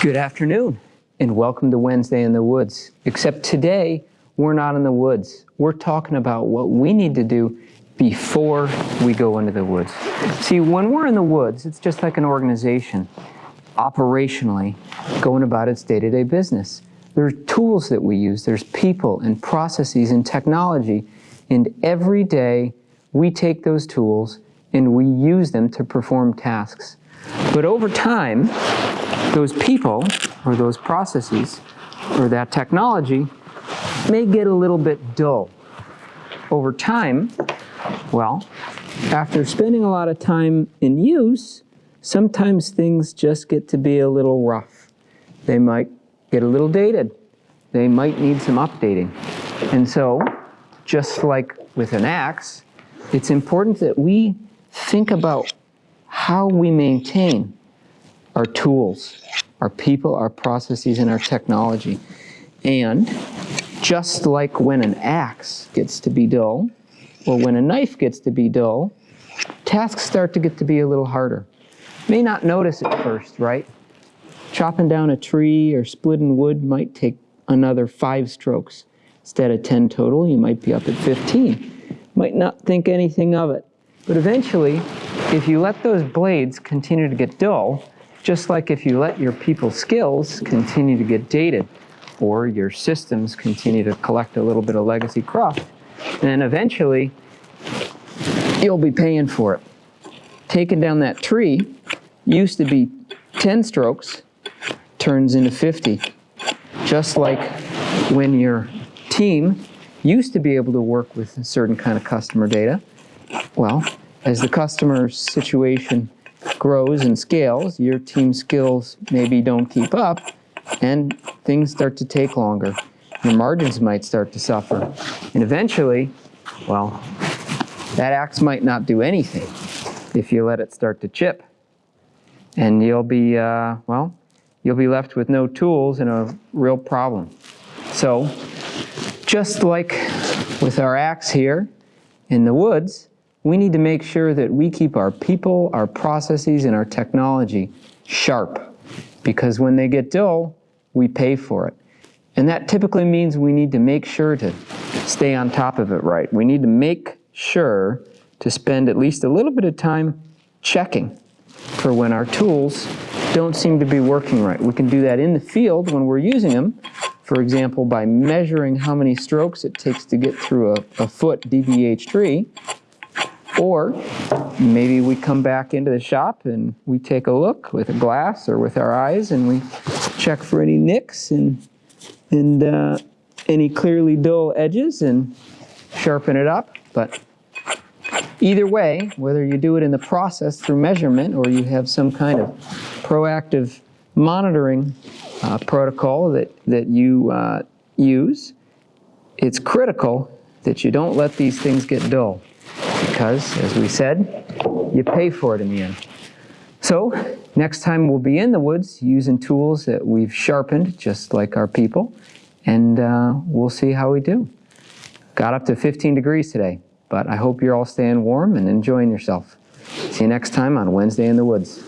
Good afternoon and welcome to Wednesday in the Woods. Except today, we're not in the woods. We're talking about what we need to do before we go into the woods. See, when we're in the woods, it's just like an organization operationally going about its day-to-day business. There are tools that we use, there's people and processes and technology, and every day we take those tools and we use them to perform tasks. But over time, those people or those processes or that technology may get a little bit dull. Over time, well, after spending a lot of time in use, sometimes things just get to be a little rough. They might get a little dated. They might need some updating. And so, just like with an axe, it's important that we think about how we maintain our tools, our people, our processes, and our technology. And just like when an axe gets to be dull, or when a knife gets to be dull, tasks start to get to be a little harder. May not notice at first, right? Chopping down a tree or splitting wood might take another five strokes. Instead of 10 total, you might be up at 15. Might not think anything of it. But eventually, if you let those blades continue to get dull, just like if you let your people's skills continue to get dated, or your systems continue to collect a little bit of legacy cruft, then eventually you'll be paying for it. Taking down that tree used to be 10 strokes, turns into 50. Just like when your team used to be able to work with a certain kind of customer data, well, as the customer situation grows and scales, your team skills maybe don't keep up, and things start to take longer. Your margins might start to suffer. And eventually, well, that axe might not do anything if you let it start to chip. And you'll be, uh, well, you'll be left with no tools and a real problem. So, just like with our axe here in the woods, we need to make sure that we keep our people, our processes, and our technology sharp. Because when they get dull, we pay for it. And that typically means we need to make sure to stay on top of it right. We need to make sure to spend at least a little bit of time checking for when our tools don't seem to be working right. We can do that in the field when we're using them, for example, by measuring how many strokes it takes to get through a, a foot DBH tree, or maybe we come back into the shop and we take a look with a glass or with our eyes and we check for any nicks and, and uh, any clearly dull edges and sharpen it up. But either way, whether you do it in the process through measurement or you have some kind of proactive monitoring uh, protocol that, that you uh, use, it's critical that you don't let these things get dull because, as we said, you pay for it in the end. So, next time we'll be in the woods using tools that we've sharpened, just like our people, and uh, we'll see how we do. Got up to 15 degrees today, but I hope you're all staying warm and enjoying yourself. See you next time on Wednesday in the Woods.